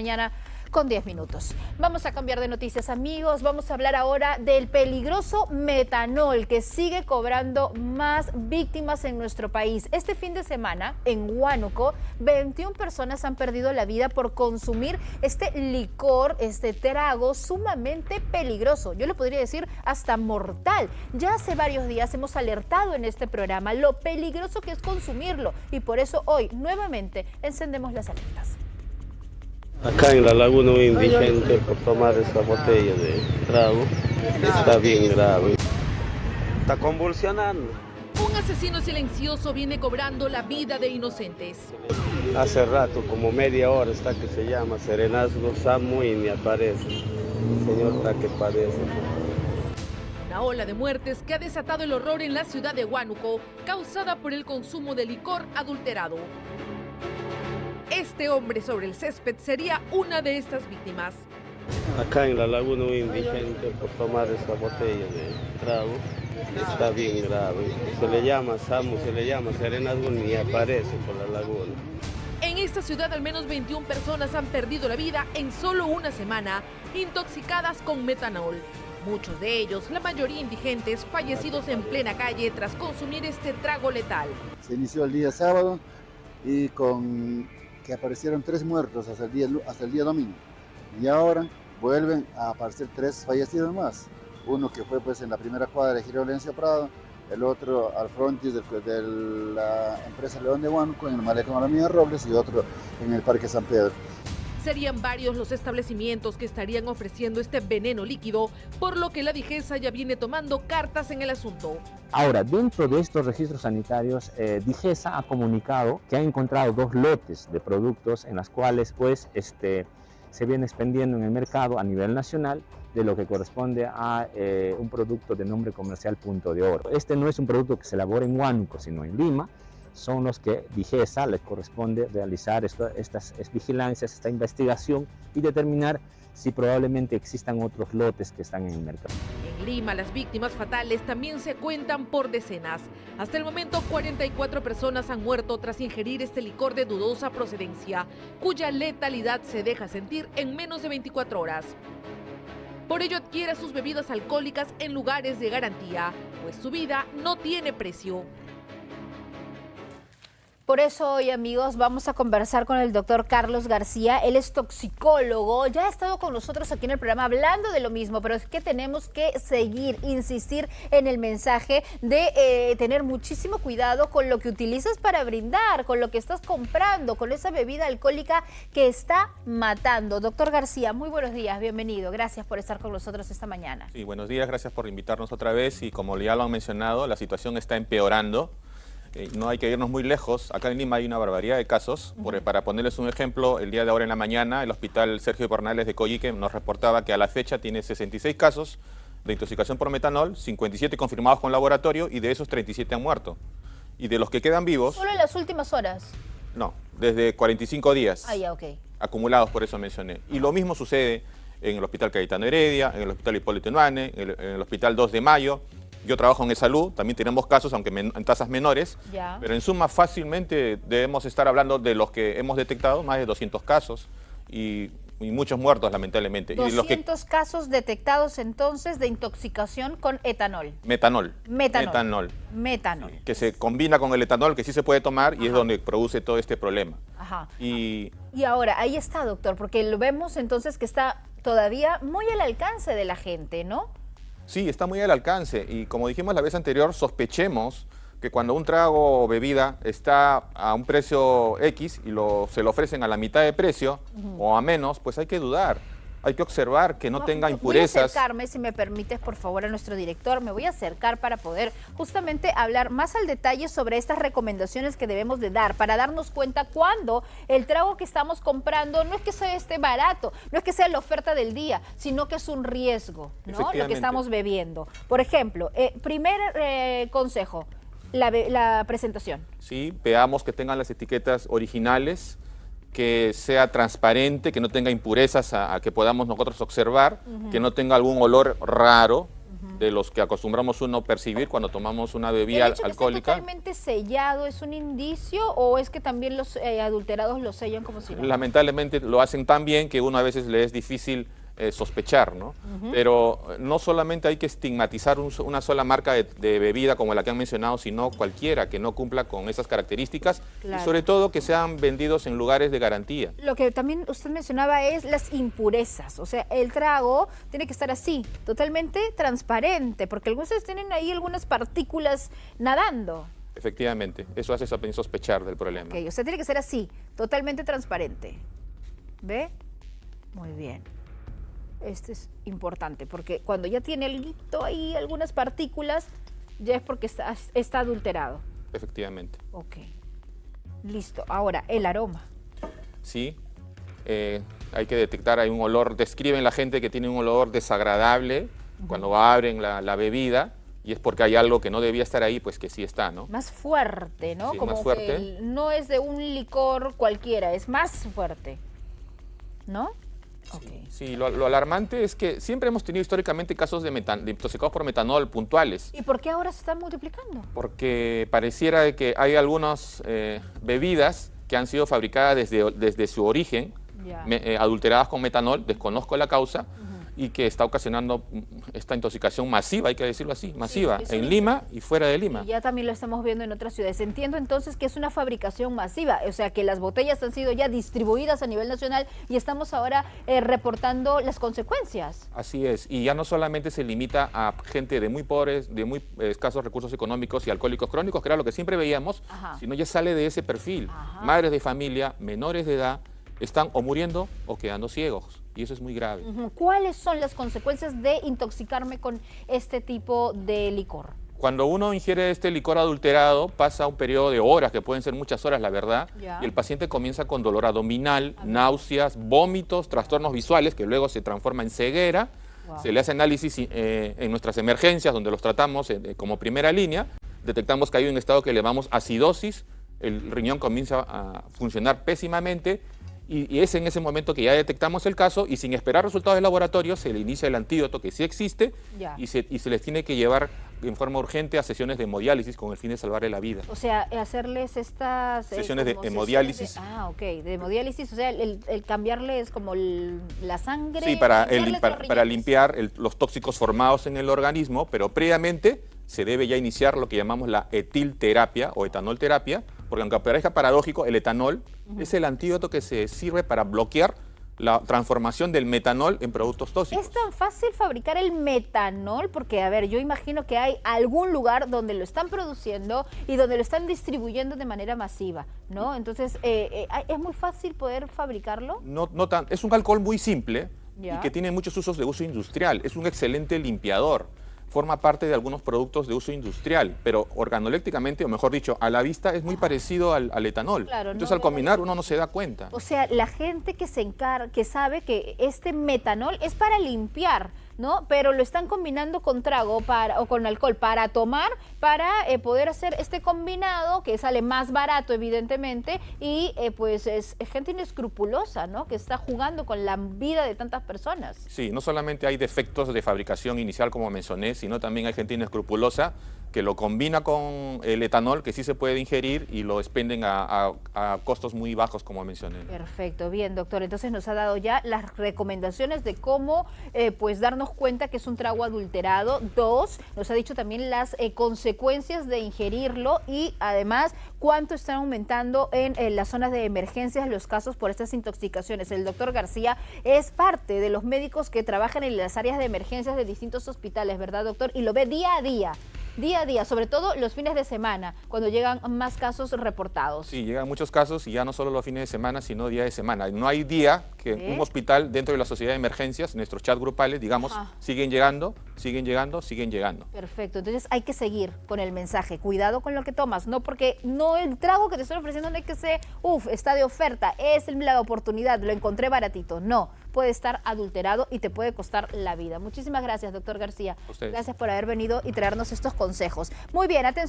mañana con 10 minutos. Vamos a cambiar de noticias amigos, vamos a hablar ahora del peligroso metanol que sigue cobrando más víctimas en nuestro país. Este fin de semana en Huánuco, 21 personas han perdido la vida por consumir este licor, este trago sumamente peligroso. Yo le podría decir hasta mortal. Ya hace varios días hemos alertado en este programa lo peligroso que es consumirlo y por eso hoy nuevamente encendemos las alertas. Acá en la laguna un indigente por tomar esta botella de trago está bien grave. Está convulsionando. Un asesino silencioso viene cobrando la vida de inocentes. Hace rato, como media hora, está que se llama Serenazgo Samu y ni aparece. El señor está que padece. Una ola de muertes que ha desatado el horror en la ciudad de Huánuco, causada por el consumo de licor adulterado. Este hombre sobre el césped sería una de estas víctimas. Acá en la laguna un indigente por tomar esta botella de trago está bien grave. Se le llama Samu, se le llama Serenazgo ni aparece por la laguna. En esta ciudad al menos 21 personas han perdido la vida en solo una semana, intoxicadas con metanol. Muchos de ellos, la mayoría indigentes, fallecidos en plena calle tras consumir este trago letal. Se inició el día sábado y con que aparecieron tres muertos hasta el día, hasta el día domingo. Y ahora vuelven a aparecer tres fallecidos más. Uno que fue pues en la primera cuadra de Giro Prado, el otro al frontis de, la empresa León de Huánuco en el Malecón Alameda Robles y otro en el Parque San Pedro. Serían varios los establecimientos que estarían ofreciendo este veneno líquido, por lo que la Digesa ya viene tomando cartas en el asunto. Ahora, dentro de estos registros sanitarios, eh, Digesa ha comunicado que ha encontrado dos lotes de productos en las cuales pues, este, se viene expendiendo en el mercado a nivel nacional de lo que corresponde a eh, un producto de nombre comercial Punto de Oro. Este no es un producto que se elabora en Huánuco, sino en Lima, son los que Digesa les corresponde realizar estas vigilancias, esta investigación y determinar si probablemente existan otros lotes que están en el mercado. En Lima, las víctimas fatales también se cuentan por decenas. Hasta el momento, 44 personas han muerto tras ingerir este licor de dudosa procedencia, cuya letalidad se deja sentir en menos de 24 horas. Por ello adquiere sus bebidas alcohólicas en lugares de garantía, pues su vida no tiene precio. Por eso hoy, amigos, vamos a conversar con el doctor Carlos García. Él es toxicólogo, ya ha estado con nosotros aquí en el programa hablando de lo mismo, pero es que tenemos que seguir, insistir en el mensaje de eh, tener muchísimo cuidado con lo que utilizas para brindar, con lo que estás comprando, con esa bebida alcohólica que está matando. Doctor García, muy buenos días, bienvenido. Gracias por estar con nosotros esta mañana. Sí, buenos días, gracias por invitarnos otra vez y como ya lo han mencionado, la situación está empeorando. Eh, no hay que irnos muy lejos. Acá en Lima hay una barbaridad de casos. para ponerles un ejemplo, el día de ahora en la mañana, el hospital Sergio Bernales de Coyique nos reportaba que a la fecha tiene 66 casos de intoxicación por metanol, 57 confirmados con laboratorio y de esos 37 han muerto. Y de los que quedan vivos... ¿Solo en las últimas horas? No, desde 45 días. Ah, ya, ok. Acumulados, por eso mencioné. Y lo mismo sucede en el Hospital Cayetano Heredia, en el Hospital Hipólito Nuane, en el Hospital 2 de Mayo, yo trabajo en salud, también tenemos casos, aunque en tasas menores, pero en suma fácilmente debemos estar hablando de los que hemos detectado, más de 200 casos y, muchos muertos lamentablemente. 200 casos detectados entonces de intoxicación con etanol. Metanol. Metanol. Metanol. que se combina con el etanol que sí se puede tomar y es donde produce todo este problema. Ajá. Y, y ahora, ahí está, doctor, porque lo vemos entonces que está todavía muy al alcance de la gente, ¿no? Sí, está muy al alcance. Y como dijimos la vez anterior, sospechemos que cuando un trago o bebida está a un precio X y lo, se lo ofrecen a la mitad de precio o a menos, pues hay que dudar hay que observar que no, tenga impurezas. Voy a acercarme, si me permites, por favor, a nuestro director. Me voy a acercar para poder justamente hablar más al detalle sobre estas recomendaciones que debemos de dar, para darnos cuenta cuando el trago que estamos comprando no es que sea este barato, no es que sea la oferta del día, sino que es un riesgo, ¿no? Lo que estamos bebiendo. Por ejemplo, eh, primer eh, consejo, la, la presentación. Sí, veamos que tengan las etiquetas originales, que sea transparente, que no tenga impurezas a, que podamos nosotros observar, que no tenga algún olor raro, de los que acostumbramos uno percibir cuando tomamos una bebida ¿El hecho que alcohólica. esté totalmente sellado es un indicio o es que también los eh, adulterados lo sellan como si no? Lamentablemente lo hacen tan bien que uno a veces le es difícil eh, sospechar, ¿no? Pero eh, no solamente hay que estigmatizar un una sola marca de, de bebida como la que han mencionado, sino cualquiera que no cumpla con esas características Claro. y sobre todo que sean vendidos en lugares de garantía. Lo que también usted mencionaba es las impurezas, o sea, el trago tiene que estar así, totalmente transparente, porque algunos tienen ahí algunas partículas nadando. Efectivamente, eso hace sospechar del problema. Ok, o sea, tiene que ser así, totalmente transparente. ¿Ve? Muy bien. Este es importante, porque cuando ya tiene algo ahí, algunas partículas, ya es porque está, está adulterado. Efectivamente. Ok. Listo. Ahora, el aroma. Sí, eh, hay que detectar, hay un olor, describen la gente que tiene un olor desagradable cuando abren la, la bebida y es porque hay algo que no debía estar ahí, pues que sí está, ¿no? Más fuerte, ¿no? Sí, Como más fuerte. no es de un licor cualquiera, es más fuerte. ¿No? Sí, lo, lo alarmante es que siempre hemos tenido históricamente casos de, metan- de intoxicados por metanol puntuales, ¿Y por qué ahora se están multiplicando? porque pareciera de que hay algunas eh, bebidas que han sido fabricadas desde, desde su origen, me- eh, adulteradas con metanol, desconozco la causa, y que está ocasionando mm, esta intoxicación masiva, hay que decirlo así, masiva, en. Lima y fuera de Lima. Y ya también lo estamos viendo en otras ciudades. Entiendo entonces que es una fabricación masiva, o sea que las botellas han sido ya distribuidas a nivel nacional y estamos ahora eh, reportando las consecuencias. Así es, y ya no solamente se limita a gente de muy pobres, de muy eh, escasos recursos económicos y alcohólicos crónicos, que era lo que siempre veíamos, Ajá. sino ya sale de ese perfil. Ajá. Madres de familia, menores de edad, están o muriendo o quedando ciegos, y eso es muy grave. ¿Cuáles son las consecuencias de intoxicarme con este tipo de licor? Cuando uno ingiere este licor adulterado, pasa un periodo de horas, que pueden ser muchas horas, la verdad, y el paciente comienza con dolor abdominal, náuseas, vómitos, trastornos visuales, que luego se transforma en ceguera. Wow. Se le hace análisis eh, en nuestras emergencias, donde los tratamos eh, como primera línea. Detectamos que hay un estado que le llamamos acidosis, el riñón comienza a funcionar pésimamente y, y es en ese momento que ya detectamos el caso y sin esperar resultados de laboratorio se le inicia el antídoto que sí existe Ya. y se, y se les tiene que llevar en forma urgente a sesiones de hemodiálisis con el fin de salvarle la vida. O sea, hacerles estas... eh, Sesiones de como hemodiálisis. sesiones de- ah, ok, de hemodiálisis, o sea, el, el cambiarles como el- la sangre. Sí, para, el- para, para limpiar el- los tóxicos formados en el organismo, pero previamente se debe ya iniciar lo que llamamos la etilterapia o etanolterapia, porque aunque parezca paradójico, el etanol es el antídoto que se sirve para bloquear la transformación del metanol en productos tóxicos. ¿Es tan fácil fabricar el metanol? Porque, a ver, yo imagino que hay algún lugar donde lo están produciendo y donde lo están distribuyendo de manera masiva, ¿no? Entonces, eh, eh, ¿es muy fácil poder fabricarlo? No, no tan- es un alcohol muy simple Ya. y que tiene muchos usos de uso industrial. Es un excelente limpiador. Forma parte de algunos productos de uso industrial, pero organolécticamente, o mejor dicho, a la vista es muy parecido al, al etanol. Claro, Entonces no al combinar uno no se da cuenta. O sea, la gente que se encarga, que sabe que este metanol es para limpiar, ¿no? Pero lo están combinando con trago para, o con alcohol para tomar, para eh, poder hacer este combinado que sale más barato, evidentemente, y eh, pues es, gente inescrupulosa, ¿no? Que está jugando con la vida de tantas personas. Sí, no solamente hay defectos de fabricación inicial, como mencioné, sino también hay gente inescrupulosa que lo combina con el etanol, que sí se puede ingerir, y lo expenden a, costos muy bajos, como mencioné. Perfecto, bien, doctor. Entonces nos ha dado ya las recomendaciones de cómo eh, pues darnos cuenta que es un trago adulterado. Dos, nos ha dicho también las eh, consecuencias de ingerirlo y además cuánto están aumentando en, en las zonas de emergencias los casos por estas intoxicaciones. El doctor García es parte de los médicos que trabajan en las áreas de emergencias de distintos hospitales, ¿verdad, doctor? Y lo ve día a día. Día a día, sobre todo los fines de semana, cuando llegan más casos reportados. Sí, llegan muchos casos y ya no solo los fines de semana, sino día de semana. No hay día que ¿Eh? un hospital dentro de la sociedad de emergencias, nuestros chat grupales, digamos, Ajá. siguen llegando, siguen llegando, siguen llegando. Perfecto, entonces hay que seguir con el mensaje, cuidado con lo que tomas, no porque no el trago que te estoy ofreciendo no es que sea, uff, está de oferta, es la oportunidad, lo encontré baratito, no, puede estar adulterado y te puede costar la vida. Muchísimas gracias, doctor García. Ustedes. Gracias por haber venido y traernos estos consejos. Muy bien, atención.